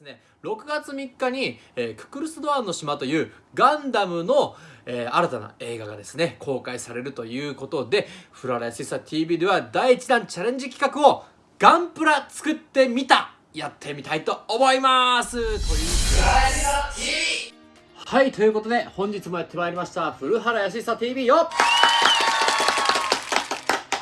ですね6月3日に、えー、ククルス・ドアンの島というガンダムの、えー、新たな映画がですね公開されるということでフララヤシサ TV では第1弾チャレンジ企画をガンプラ作ってみたやってみたいと思います。というはいということで本日もやってまいりました古原やしさ TV よ。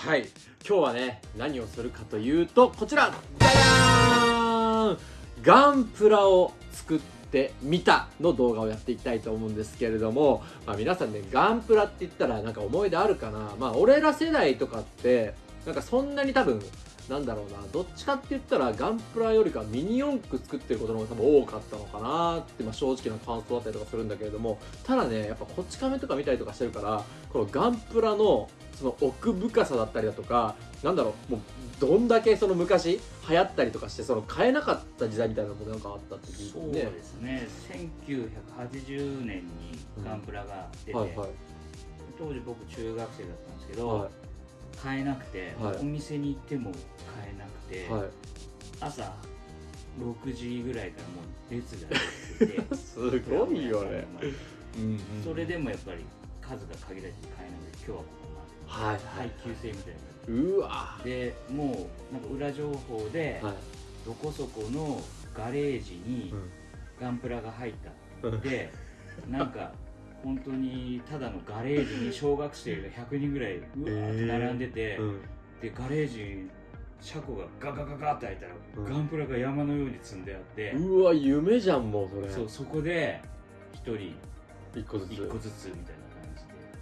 はい今日はね何をするかというとこちら。じゃじゃーん。ガンプラを作ってみたの動画をやっていきたいと思うんですけれども、まあ、皆さんねガンプラって言ったらなんか思い出あるかな。まあ俺ら世代とかってなんかそんなに多分なんだろうなどっちかって言ったらガンプラよりかミニ四駆作ってることの方が多分多かったのかなって、まあ、正直な感想だったりとかするんだけれどもただねやっぱこっち亀とか見たりとかしてるからこのガンプラのその奥深さだったりだとかなんだろうもうどんだけその昔流行ったりとかしてその買えなかった時代みたいなのもなんかあったって聞いて、そうですね。1980年にガンプラが出て、うん。はいはい、当時僕中学生だったんですけど、はい、買えなくて、はい、お店に行っても買えなくて、朝6時ぐらいからもう列ができてて すごいよね、うんうん、それでもやっぱり数が限られて買えないので今日はこはい、配給制みたいな。うわ。でもうなんか裏情報で、はい、どこそこのガレージにガンプラが入った、うん、でなんか本当にただのガレージに小学生が100人ぐらいうわーって並んでて、えーうん、でガレージ車庫がガガガガって開いたら、うん、ガンプラが山のように積んであってうわ夢じゃんもうそれ。そうそこで1人1個ずつ。1個ずつみたいな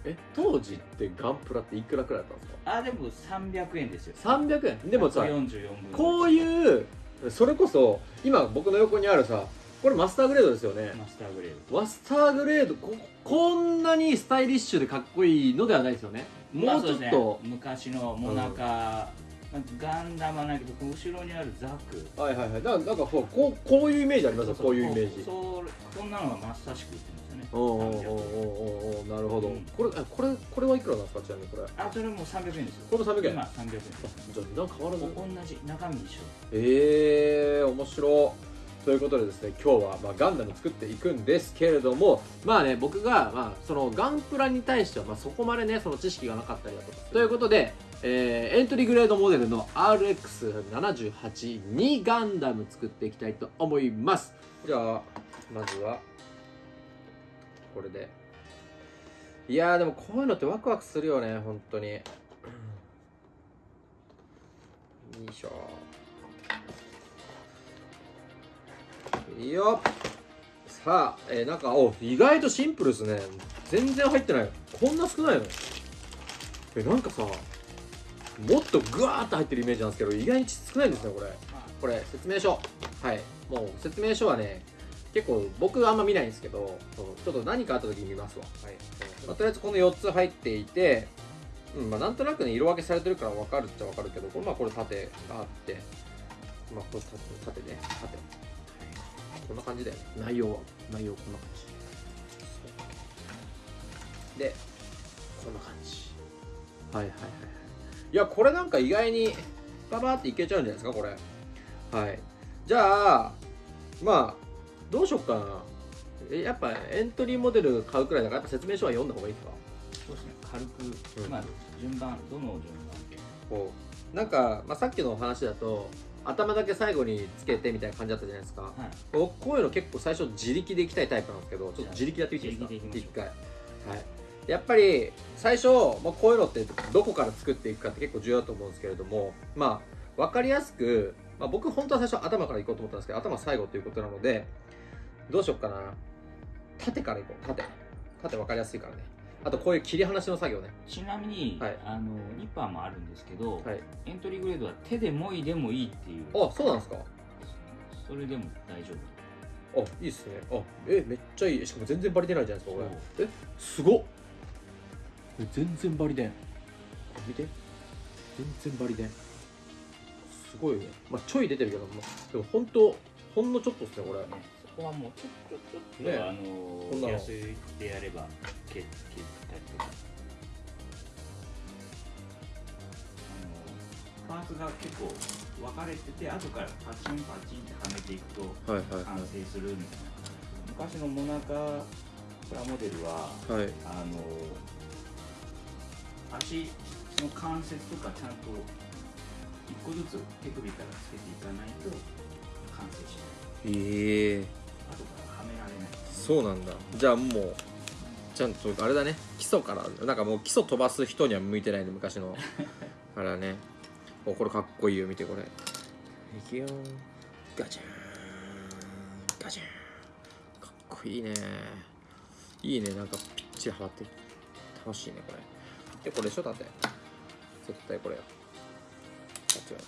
え当時ってガンプラっていくらくらいだったんですか？あでも300円ですよ。300円？でもさ44こういうそれこそ今僕の横にあるさこれマスターグレードですよね。マスターグレード。マスターグレードここんなにスタイリッシュでかっこいいのではないですよね。もうちょっと、ね、昔のモナカ、うん、ガンダムはないけど後ろにあるザク。はいはいはい。だからなんかこうこうこういうイメージありますよこういうイメージ。そうこんなのがまさしくおおおおおなるほど、うん、これこれこれはいくらなんですかちなみにこれ？あそれも三百円ですよ。これも300円。今300円じゃあ値段変わらず同じ中身一緒ええー、面白ということでですね今日はまあガンダム作っていくんですけれどもまあね僕がまあそのガンプラに対してはまあそこまでねその知識がなかったりだとか。ということでえー、エントリーグレードモデルの RX78 にガンダム作っていきたいと思います。じゃあまずはこれで。いやーでもこういうのってワクワクするよね本当に。よいしょ。いいよさあ、えー、なんかお意外とシンプルですね。全然入ってない。こんな少ないの？えなんかさもっとグワーッと入ってるイメージなんですけど意外に少ないんですねこれ。これ説明書。はい。もう説明書はね結構僕あんま見ないんですけどちょっと何かあった時に見ますわ、はい。まあ、とりあえずこの4つ入っていて、うんまあ、なんとなくね色分けされてるから分かるっちゃ分かるけどこれ,、まあ、これ縦があって、まあ、これ縦ね。縦。こんな感じだよね。内容は？内容こんな感じ。でこんな感じ。はいはいはいいやこれなんか意外にババーっていけちゃうんじゃないですかこれ。はい。じゃあまあどうしよっかな。えやっぱエントリーモデル買うくらいだからやっぱ説明書は読んだ方がいいですか？そうですね。軽く、うん、まあ順番どの順番こうなんか、まあ、さっきの話だと頭だけ最後につけてみたいな感じだったじゃないですか、はい、こういうの結構最初自力でいきたいタイプなんですけどちょっと自力やってみていいですか？一回。はいやっぱり最初、まあ、こういうのってどこから作っていくかって結構重要だと思うんですけれどもまあ分かりやすく、まあ、僕本当は最初頭からいこうと思ったんですけど頭最後ということなのでどうしよっかな。縦からいこう。縦。縦分かりやすいからね。あとこういう切り離しの作業ね。ちなみに、はい、あのニッパーもあるんですけど、はい、エントリーグレードは手でもいでもいいっていう。あ、そうなんですか？それでも大丈夫。あ、いいっすね。あ、え、めっちゃいい。しかも全然バリ出ないじゃないですか、これ。え、すごっ全然バリ出ん。見て。全然バリ出ん。すごいよね。まあ、ちょい出てるけど、まあ、でも本当、ほんのちょっとっすね、これ。こはもうちょっとちょっと、ね、あの安いでやれば蹴ったりとかあのパーツが結構分かれてて後からパチンパチンってはめていくとはいはい完成するみたいな昔のモナカプラモデルははいあの足の関節とかちゃんと一個ずつ手首からつけていかないと完成しない。ええ後からはめられないそうなんだ。じゃあもうちゃんとあれだね。基礎からなんかもう基礎飛ばす人には向いてないね昔の。あれだね。おこれかっこいいよ見てこれ。いくよガチャン。ガチャン。かっこいいね。いいね。なんかぴっちりはまって楽しいねこれ。でこれでしょだって。絶対これよ。間違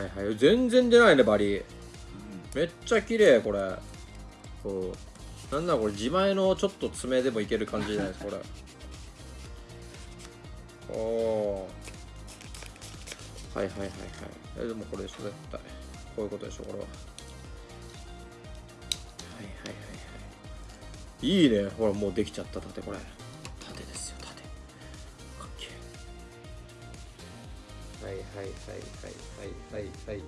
いない。はいはい。全然出ないねバリ。めっちゃ綺麗これ。そう。なんだこれ自前のちょっと爪でもいける感じじゃないですかこれ。おー。はいはいはいはい。えでもこれでしょ絶対。こういうことでしょこれは。はいはいはいはいいいね。ほらもうできちゃった。盾これ。盾ですよ盾かっけえ。はいはいはいはいはいはい。はい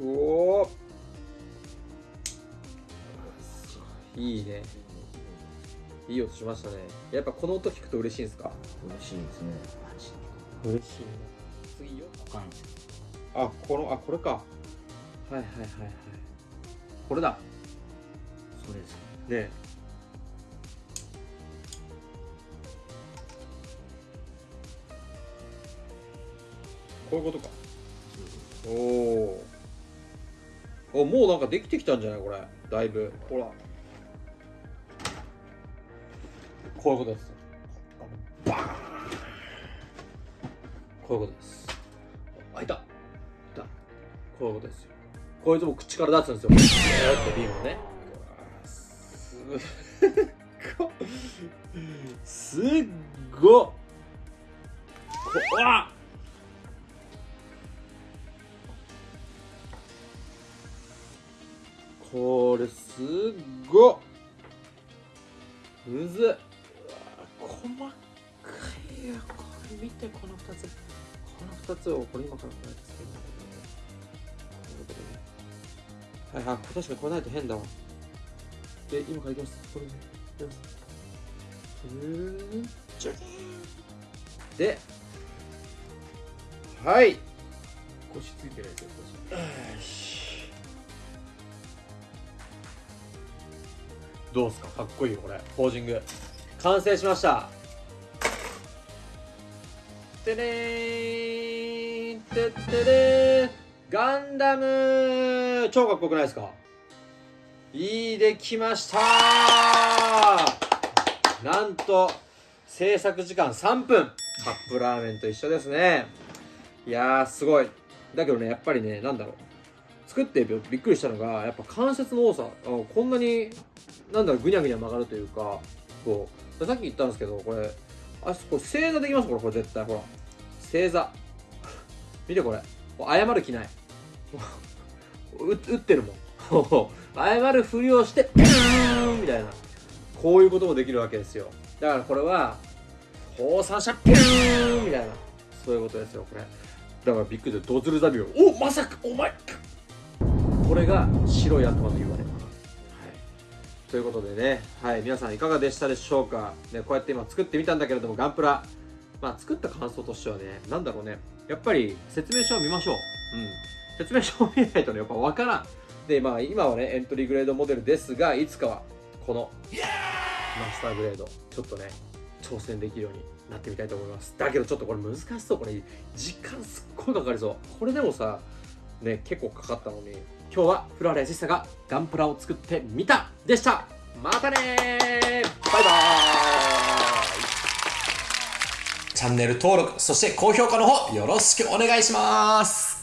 おおい。いね。いい音しましたね。やっぱこの音聞くと嬉しいんですか？嬉しいですね。嬉しいね。次よ。あこのあこれか。はいはいはいはい。これだそうですね。こういうことか。おおおもうなんかできてきたんじゃないこれ。だいぶ。ほら。こういうことです。バーン。こういうことです。あいた。いたこういうことですよ。こいつも口から出すんですよ。ビーってビームをねすっごっごこわっこれすっごっむずっうわ細かい。よこれ見てこの2つこの2つをこれ今からこうやってつけるんだけどこうい。はい。はい。確かにこれない。と変だわで今からいきます。これで。いきますで。はい。腰ついてるやつよ腰。どうですか？かっこいいよこれ。ポージング。完成しました。てれーん。てってれーガンダム超かっこよくないですか？いいできました。なんと制作時間3分。カップラーメンと一緒ですね。いやーすごい。だけどねやっぱりねなんだろう。作ってびっくりしたのがやっぱ関節の多さ。こんなになんだろうぐにゃぐにゃ曲がるというかこう。さっき言ったんですけどこれあこ正座できます？これこれ絶対。ほら。正座。見てこれ。謝る気ない。打ってるもん。謝るふりをしてピューンみたいな。こういうこともできるわけですよ。だからこれは放散車ピューンみたいな。そういうことですよこれ。だからびっくりでドズルザビオ。おまさかお前これが白い頭の言われということでね、はい、皆さんいかがでしたでしょうか、ね、こうやって今作ってみたんだけれどもガンプラ、まあ、作った感想としてはねなんだろうね。やっぱり説明書を見ましょう、うん、説明書を見ないとねやっぱ分からん。でまあ今はねエントリーグレードモデルですがいつかはこのマスターグレードちょっとね挑戦できるようになってみたいと思います。だけどちょっとこれ難しそう。これ時間すっごいかかりそう。これでもさね結構かかったのに今日はフラレアシスタがガンプラを作ってみたでした。またねバイバーイ。チャンネル登録、そして高評価の方よろしくお願いします。